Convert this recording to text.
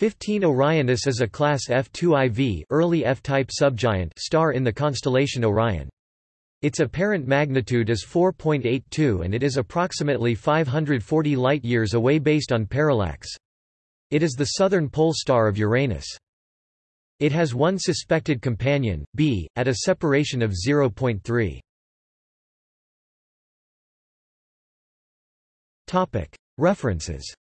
15 Orionis is a class F2IV early F-type subgiant star in the constellation Orion. Its apparent magnitude is 4.82 and it is approximately 540 light-years away based on parallax. It is the southern pole star of Uranus. It has one suspected companion, B, at a separation of 0.3. References